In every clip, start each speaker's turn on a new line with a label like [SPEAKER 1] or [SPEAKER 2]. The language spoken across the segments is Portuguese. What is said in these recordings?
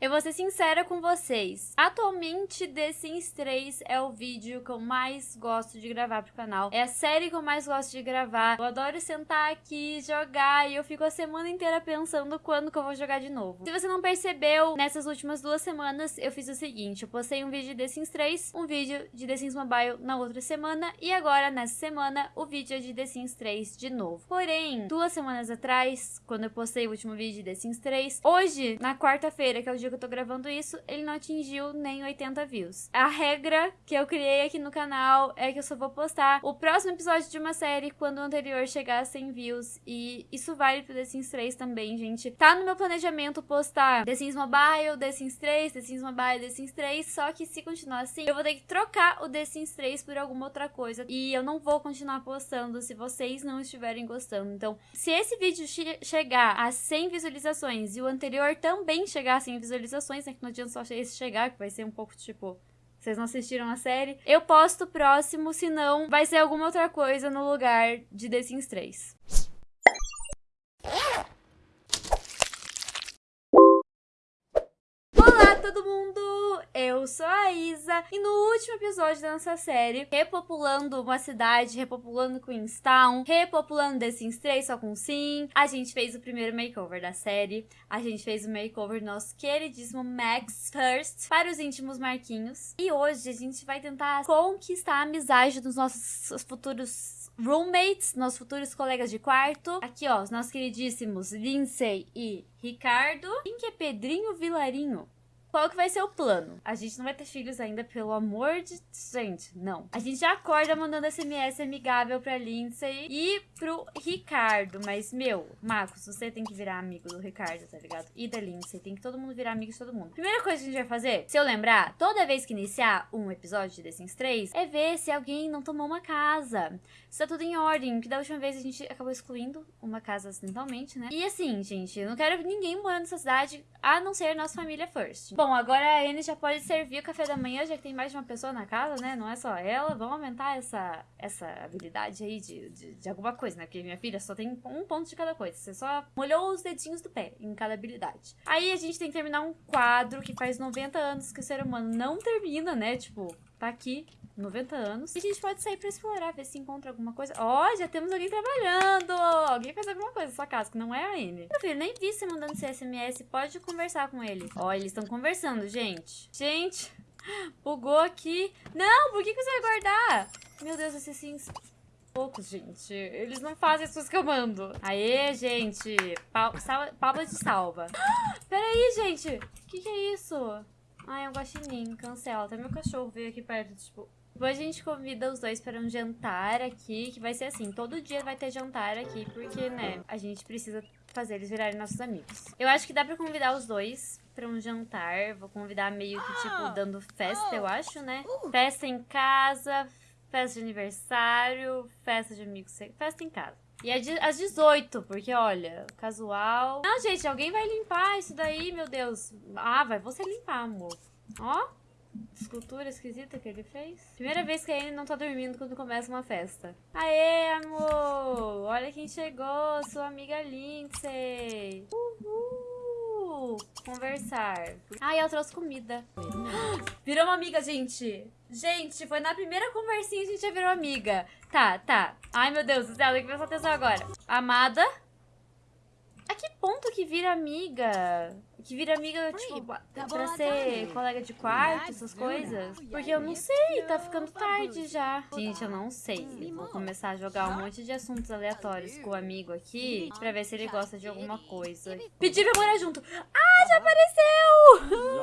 [SPEAKER 1] Eu vou ser sincera com vocês. Atualmente, The Sims 3 é o vídeo que eu mais gosto de gravar pro canal. É a série que eu mais gosto de gravar. Eu adoro sentar aqui, jogar, e eu fico a semana inteira pensando quando que eu vou jogar de novo. Se você não percebeu, nessas últimas duas semanas, eu fiz o seguinte. Eu postei um vídeo de The Sims 3, um vídeo de The Sims Mobile na outra semana, e agora, nessa semana, o vídeo é de The Sims 3 de novo. Porém, duas semanas atrás, quando eu postei o último vídeo de The Sims 3, hoje, na quarta-feira, que é o dia que eu tô gravando isso, ele não atingiu nem 80 views. A regra que eu criei aqui no canal é que eu só vou postar o próximo episódio de uma série quando o anterior chegar a 100 views. E isso vale pro The Sims 3 também, gente. Tá no meu planejamento postar The Sims Mobile, The Sims 3, The Sims Mobile, The Sims 3. Só que se continuar assim, eu vou ter que trocar o The Sims 3 por alguma outra coisa. E eu não vou continuar postando se vocês não estiverem gostando. Então, se esse vídeo che chegar a 100 visualizações e o anterior também chegar a 100 visualizações, visualizações, né? Que não adianta só esse chegar, que vai ser um pouco tipo. Vocês não assistiram a série? Eu posto próximo, senão vai ser alguma outra coisa no lugar de The Sims 3. Olá, todo mundo! Eu sou a Isa e no último episódio da nossa série, repopulando uma cidade, repopulando Queenstown, repopulando The Sims 3 só com sim, a gente fez o primeiro makeover da série, a gente fez o makeover do nosso queridíssimo Max First para os íntimos Marquinhos. E hoje a gente vai tentar conquistar a amizade dos nossos futuros roommates, nossos futuros colegas de quarto. Aqui, ó, os nossos queridíssimos Lindsay e Ricardo. Quem que é Pedrinho Vilarinho? Qual que vai ser o plano? A gente não vai ter filhos ainda, pelo amor de... Gente, não. A gente já acorda mandando SMS amigável pra Lindsay e pro Ricardo. Mas, meu, Marcos, você tem que virar amigo do Ricardo, tá ligado? E da Lindsay. Tem que todo mundo virar amigo de todo mundo. Primeira coisa que a gente vai fazer, se eu lembrar, toda vez que iniciar um episódio de The Sims 3, é ver se alguém não tomou uma casa. Se tá tudo em ordem. Que da última vez a gente acabou excluindo uma casa acidentalmente, né? E assim, gente, eu não quero ninguém morando nessa cidade, a não ser nossa família first. Bom, agora a Anne já pode servir o café da manhã, já que tem mais de uma pessoa na casa, né? Não é só ela. Vamos aumentar essa, essa habilidade aí de, de, de alguma coisa, né? Porque minha filha só tem um ponto de cada coisa. Você só molhou os dedinhos do pé em cada habilidade. Aí a gente tem que terminar um quadro que faz 90 anos que o ser humano não termina, né? Tipo, tá aqui 90 anos. E a gente pode sair pra explorar, ver se encontra alguma coisa. Ó, oh, já temos alguém trabalhando! Alguém fez alguma coisa na sua casa, que não é a Amy. Meu filho, nem vi você mandando esse SMS. Pode conversar com ele. Ó, oh, eles estão conversando, gente. Gente, bugou aqui. Não, por que, que você vai guardar? Meu Deus, assassinos poucos, gente. Eles não fazem as coisas que eu mando. Aê, gente. Palma de salva. Peraí, gente. O que, que é isso? Ai, é um guaxinim. Cancela. Até meu cachorro veio aqui perto, tipo... Depois a gente convida os dois para um jantar aqui, que vai ser assim, todo dia vai ter jantar aqui, porque, né, a gente precisa fazer eles virarem nossos amigos. Eu acho que dá pra convidar os dois pra um jantar, vou convidar meio que, tipo, ah! dando festa, eu acho, né? Uh! Festa em casa, festa de aniversário, festa de amigos, festa em casa. E é às 18, porque olha, casual. Não, gente, alguém vai limpar isso daí, meu Deus. Ah, vai você limpar, amor. Ó. Escultura esquisita que ele fez. Primeira vez que a não tá dormindo quando começa uma festa. Aê, amor! Olha quem chegou, sua amiga Lindsay. Uhul! Conversar. Ai, ela trouxe comida. Virou uma amiga, gente. Gente, foi na primeira conversinha que a gente já virou amiga. Tá, tá. Ai, meu Deus do céu, tem que prestar atenção agora. Amada. A que ponto que vira amiga? Que vira amiga, tipo, pra ser colega de quarto, essas coisas? Porque eu não sei, tá ficando tarde já. Gente, eu não sei. Eu vou começar a jogar um monte de assuntos aleatórios com o amigo aqui pra ver se ele gosta de alguma coisa. Pedir pra morar junto. Ah, já apareceu!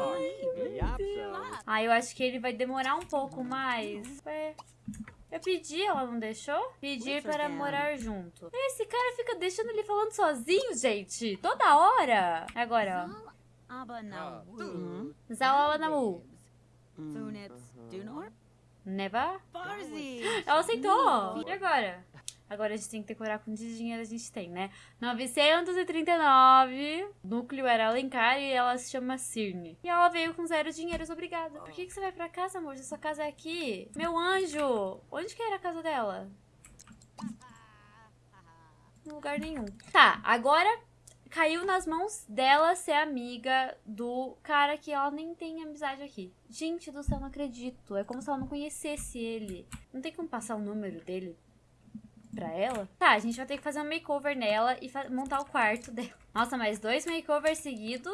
[SPEAKER 1] Ah, eu acho que ele vai demorar um pouco mais. Ué... Eu pedi, ela não deixou? Pedir para morar junto. Esse cara fica deixando ele falando sozinho, gente. Toda hora. Agora, ó. Zawanamu. Neva? Ela aceitou. E agora? Agora a gente tem que decorar quanto de dinheiro a gente tem, né? 939. Núcleo era Alencar e ela se chama Cirne. E ela veio com zero dinheiros, obrigada. Por que, que você vai pra casa, amor? Se sua casa é aqui. Meu anjo! Onde que era a casa dela? Em lugar nenhum. Tá, agora caiu nas mãos dela ser amiga do cara que ela nem tem amizade aqui. Gente do céu, não acredito. É como se ela não conhecesse ele. Não tem como passar o número dele pra ela? Tá, a gente vai ter que fazer um makeover nela e montar o quarto dela. Nossa, mais dois makeovers seguidos.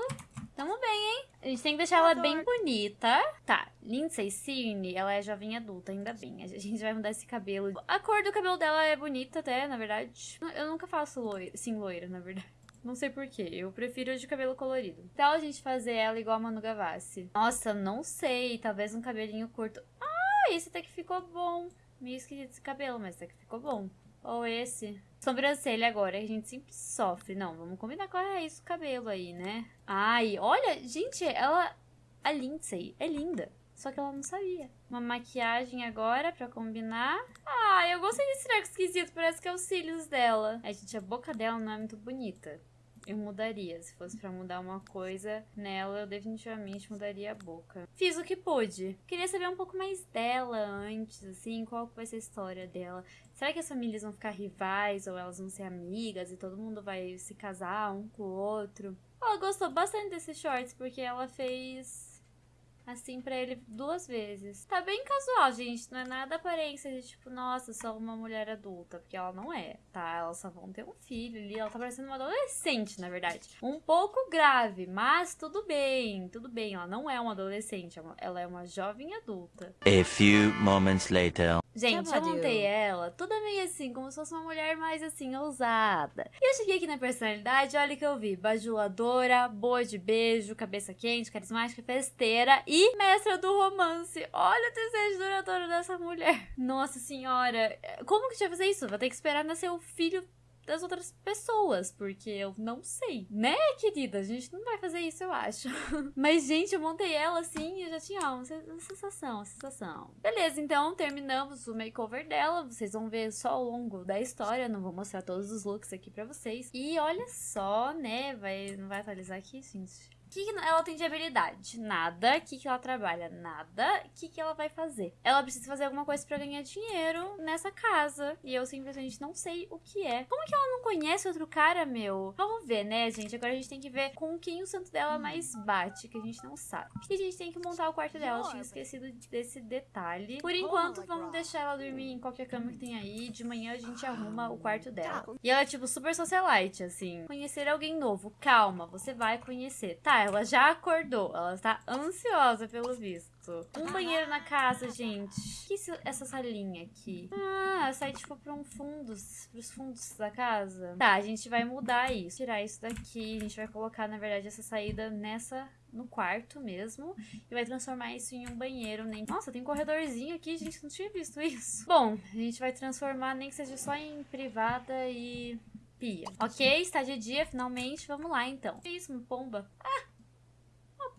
[SPEAKER 1] Tamo bem, hein? A gente tem que deixar ela bem bonita. Tá, Lindsay Cirne, ela é jovem adulta, ainda bem. A gente vai mudar esse cabelo. A cor do cabelo dela é bonita até, na verdade. Eu nunca faço loira, sim, loira, na verdade. Não sei porquê, eu prefiro de cabelo colorido. Então a gente fazer ela igual a Manu Gavassi. Nossa, não sei, talvez um cabelinho curto. Ah, esse até que ficou bom. Meio esquisito esse cabelo, mas até que ficou bom. Ou esse. Sobrancelha agora, a gente sempre sofre. Não, vamos combinar com a raiz do cabelo aí, né? Ai, olha, gente, ela... A Lindsay é linda. Só que ela não sabia. Uma maquiagem agora pra combinar. Ah, eu gostei desse treco esquisito. Parece que é os cílios dela. Ai, gente, a boca dela não é muito bonita eu mudaria. Se fosse para mudar uma coisa nela, eu definitivamente mudaria a boca. Fiz o que pude. Queria saber um pouco mais dela antes, assim, qual vai ser a história dela. Será que as famílias vão ficar rivais ou elas vão ser amigas e todo mundo vai se casar um com o outro? Ela gostou bastante desses shorts porque ela fez assim para ele duas vezes. Tá bem casual, gente. Não é nada aparência de tipo, nossa, sou uma mulher adulta. Porque ela não é, tá? Elas só vão ter um filho ali. Ela tá parecendo uma adolescente, na verdade. Um pouco grave, mas tudo bem. Tudo bem. Ela não é uma adolescente. É ela é uma jovem adulta.
[SPEAKER 2] A few moments later.
[SPEAKER 1] Gente, eu montei ela toda meio assim, como se fosse uma mulher mais assim, ousada. E eu cheguei aqui na personalidade, olha que eu vi. Bajuladora, boa de beijo, cabeça quente, carismática, festeira e mestra do romance. Olha o desejo duradouro dessa mulher. Nossa senhora, como que a gente vai fazer isso? Vai ter que esperar nascer o filho das outras pessoas, porque eu não sei, né, querida? A gente não vai fazer isso, eu acho. Mas, gente, eu montei ela assim e eu já tinha uma sensação, uma sensação. Beleza, então terminamos o makeover dela. Vocês vão ver só ao longo da história, não vou mostrar todos os looks aqui pra vocês. E olha só, né, vai, não vai atualizar aqui, gente que, que ela tem de habilidade? Nada. O que, que ela trabalha? Nada. O que, que ela vai fazer? Ela precisa fazer alguma coisa para ganhar dinheiro nessa casa. E eu simplesmente não sei o que é. Como que ela não conhece outro cara, meu? Vamos ver, né, gente? Agora a gente tem que ver com quem o santo dela mais bate, que a gente não sabe. E a gente tem que montar o quarto dela. Eu tinha esquecido desse detalhe. Por enquanto, vamos deixar ela dormir em qualquer cama que tem aí. De manhã a gente arruma o quarto dela. E ela é tipo super socialite, assim. Conhecer alguém novo. Calma, você vai conhecer. Tá, ela já acordou. Ela está ansiosa pelo visto. Um banheiro na casa, gente. O que é essa salinha aqui? Ah, sai tipo para um fundos, pros fundos da casa. Tá, a gente vai mudar isso. Tirar isso daqui. A gente vai colocar, na verdade, essa saída nessa no quarto mesmo e vai transformar isso em um banheiro. Nem... Nossa, tem um corredorzinho aqui, gente, não tinha visto isso. Bom, a gente vai transformar nem que seja só em privada e pia. Ok, está de dia, finalmente. Vamos lá, então. Que isso, uma pomba? Ah!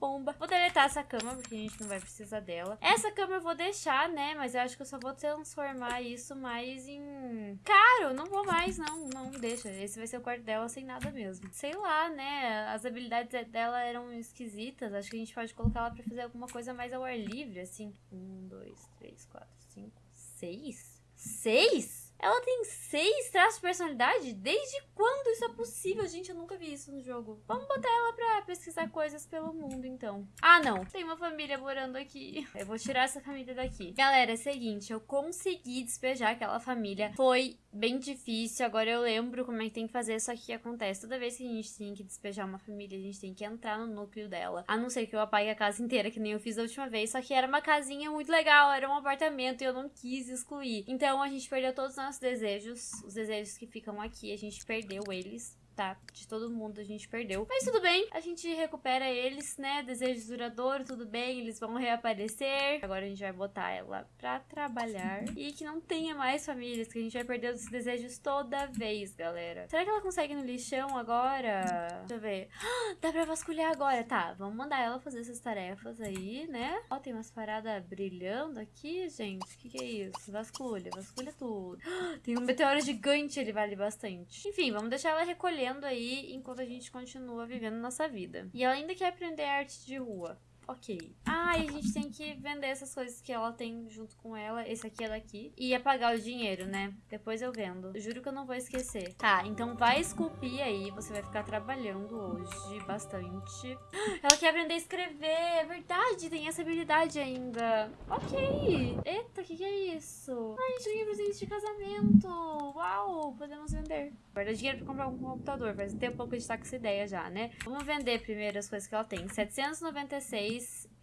[SPEAKER 1] Pomba. Vou deletar essa cama, porque a gente não vai precisar dela. Essa cama eu vou deixar, né? Mas eu acho que eu só vou transformar isso mais em... Caro, não vou mais, não. Não, deixa. Esse vai ser o quarto dela sem nada mesmo. Sei lá, né? As habilidades dela eram esquisitas. Acho que a gente pode colocar ela pra fazer alguma coisa mais ao ar livre, assim. Um, dois, três, quatro, cinco, seis? Seis? Ela tem seis traços de personalidade? Desde quando isso é possível? Gente, eu nunca vi isso no jogo. Vamos botar ela pra pesquisar coisas pelo mundo, então. Ah, não. Tem uma família morando aqui. Eu vou tirar essa família daqui. Galera, é o seguinte. Eu consegui despejar aquela família. Foi bem difícil. Agora eu lembro como é que tem que fazer. Só que acontece. Toda vez que a gente tem que despejar uma família, a gente tem que entrar no núcleo dela. A não ser que eu apague a casa inteira, que nem eu fiz da última vez. Só que era uma casinha muito legal. Era um apartamento e eu não quis excluir. Então a gente perdeu todos os nossos desejos. Os desejos que ficam aqui, a gente perdeu eles tá? De todo mundo a gente perdeu. Mas tudo bem, a gente recupera eles, né? Desejos duradouros, tudo bem, eles vão reaparecer. Agora a gente vai botar ela pra trabalhar. E que não tenha mais famílias, que a gente vai perder os desejos toda vez, galera. Será que ela consegue no lixão agora? Deixa eu ver. Ah, dá pra vasculhar agora. Tá, vamos mandar ela fazer essas tarefas aí, né? Ó, tem umas paradas brilhando aqui, gente. O que, que é isso? Vasculha, vasculha tudo. Ah, tem um meteoro gigante, ele vale bastante. Enfim, vamos deixar ela recolher aí enquanto a gente continua vivendo nossa vida. E ela ainda quer aprender arte de rua. Ok. Ah, a gente tem que vender essas coisas que ela tem junto com ela. Esse aqui é daqui. E apagar o dinheiro, né? Depois eu vendo. Juro que eu não vou esquecer. Tá, então vai esculpir aí. Você vai ficar trabalhando hoje bastante. Ela quer aprender a escrever. É verdade, tem essa habilidade ainda. Ok. Eita, o que, que é isso? Ai, a gente ganhou presente de casamento. Uau, podemos vender. Guarda dinheiro pra comprar um computador. Faz um tempo que a gente tá com essa ideia já, né? Vamos vender primeiro as coisas que ela tem. 796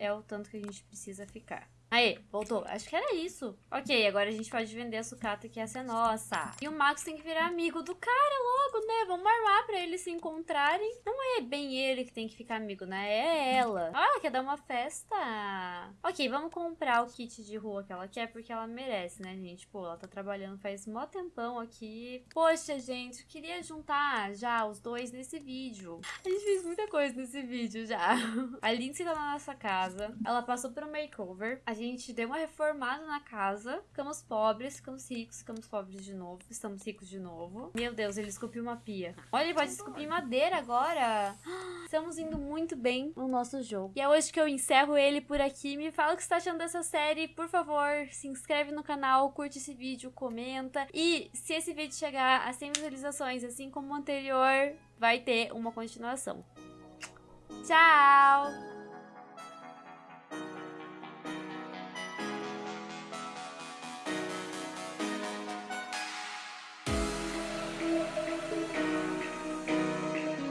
[SPEAKER 1] é o tanto que a gente precisa ficar. Aê, voltou. Acho que era isso. Ok, agora a gente pode vender a sucata, que essa é nossa. E o Max tem que virar amigo do cara logo, né? Vamos armar pra eles se encontrarem. Não é bem ele que tem que ficar amigo, né? É ela. Ah, quer dar uma festa? Ok, vamos comprar o kit de rua que ela quer, porque ela merece, né, gente? Pô, ela tá trabalhando faz mó tempão aqui. Poxa, gente, eu queria juntar já os dois nesse vídeo. A gente fez muita coisa nesse vídeo já. A Lindsay tá na nossa casa. Ela passou um makeover. A gente deu uma reformada na casa. Ficamos pobres, ficamos ricos, ficamos pobres de novo. Estamos ricos de novo. Meu Deus, ele esculpiu uma pia. Olha, ele pode esculpir madeira agora. Estamos indo muito bem no nosso jogo. E é hoje que eu encerro ele por aqui. Me fala o que você está achando dessa série. Por favor, se inscreve no canal, curte esse vídeo, comenta. E se esse vídeo chegar a 100 visualizações, assim como o anterior, vai ter uma continuação. Tchau!